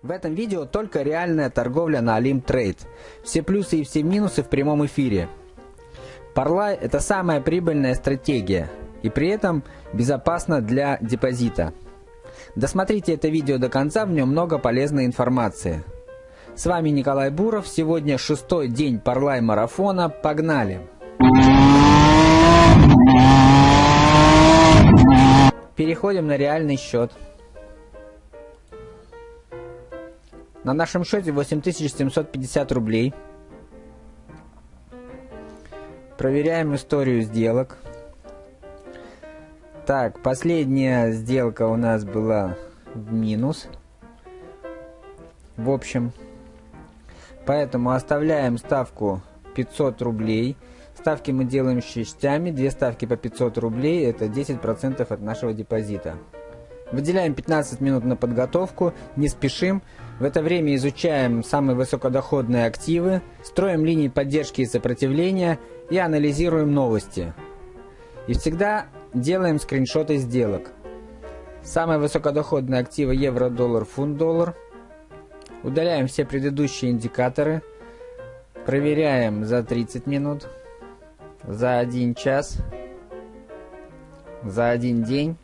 В этом видео только реальная торговля на Alim Trade. Все плюсы и все минусы в прямом эфире. Parlay – это самая прибыльная стратегия и при этом безопасно для депозита. Досмотрите это видео до конца, в нем много полезной информации. С вами Николай Буров, сегодня шестой день Parlay марафона, погнали! Переходим на реальный счет. На нашем счете 8750 рублей. Проверяем историю сделок. Так, последняя сделка у нас была в минус. В общем, поэтому оставляем ставку 500 рублей. Ставки мы делаем частями. Две ставки по 500 рублей. Это 10% от нашего депозита. Выделяем 15 минут на подготовку, не спешим. В это время изучаем самые высокодоходные активы, строим линии поддержки и сопротивления и анализируем новости. И всегда делаем скриншоты сделок. Самые высокодоходные активы евро, доллар, фунт, доллар. Удаляем все предыдущие индикаторы. Проверяем за 30 минут, за 1 час, за 1 день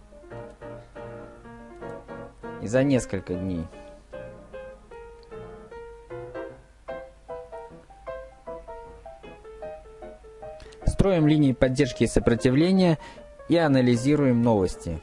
и за несколько дней. Строим линии поддержки и сопротивления и анализируем новости.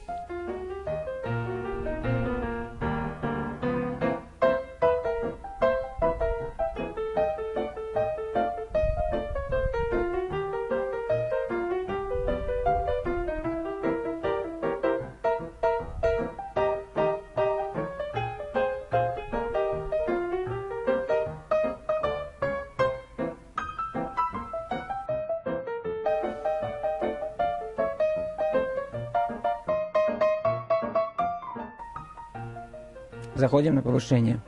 Заходим на повышение.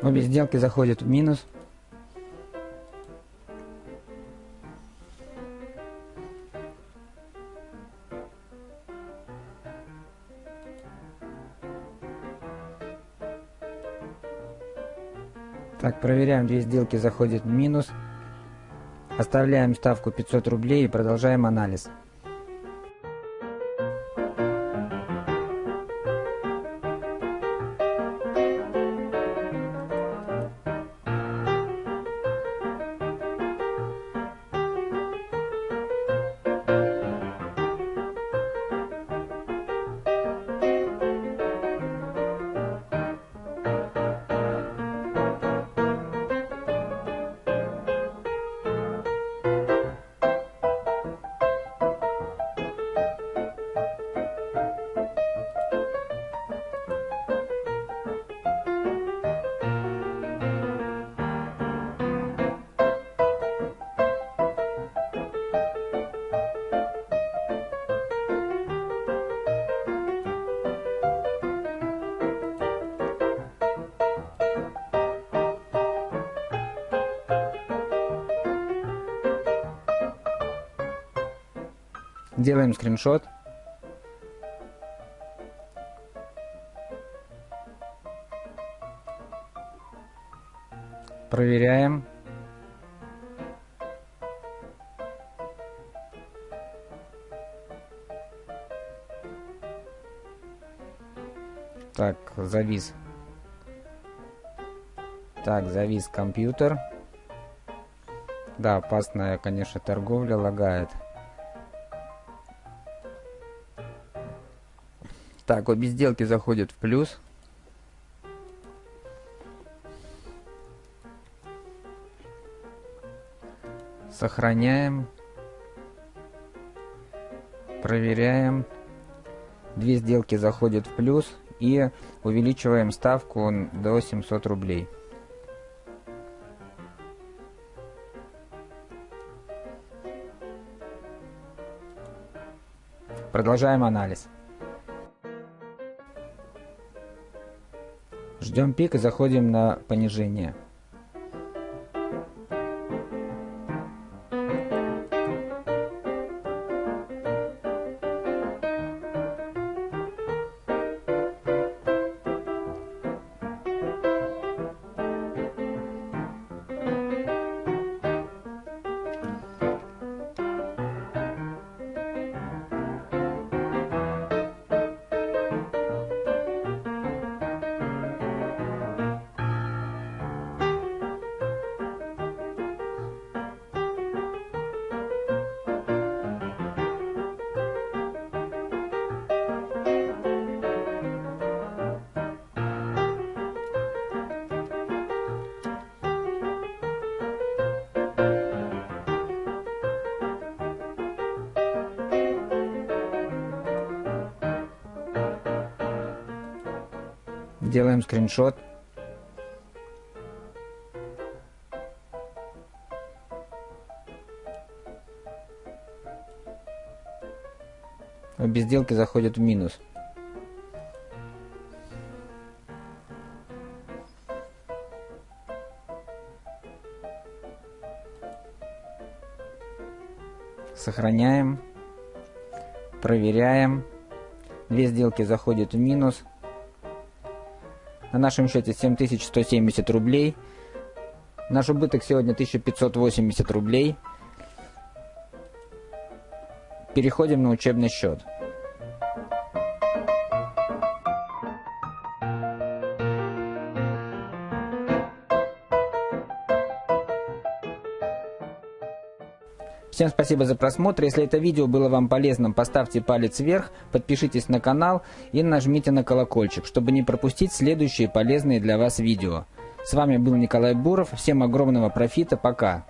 Обе сделки заходят в минус. Так, проверяем, две сделки заходят в минус. Оставляем ставку 500 рублей и продолжаем анализ. Делаем скриншот. Проверяем. Так, завис. Так, завис компьютер. Да, опасная, конечно, торговля лагает. Так, обе сделки заходят в плюс. Сохраняем. Проверяем. Две сделки заходят в плюс и увеличиваем ставку до 700 рублей. Продолжаем анализ. Ждем пик и заходим на понижение. Делаем скриншот. Обе сделки заходят в минус. Сохраняем. Проверяем. Две сделки заходят в минус. На нашем счете 7170 рублей. Наш убыток сегодня 1580 рублей. Переходим на учебный счет. Всем спасибо за просмотр. Если это видео было вам полезным, поставьте палец вверх, подпишитесь на канал и нажмите на колокольчик, чтобы не пропустить следующие полезные для вас видео. С вами был Николай Буров. Всем огромного профита. Пока.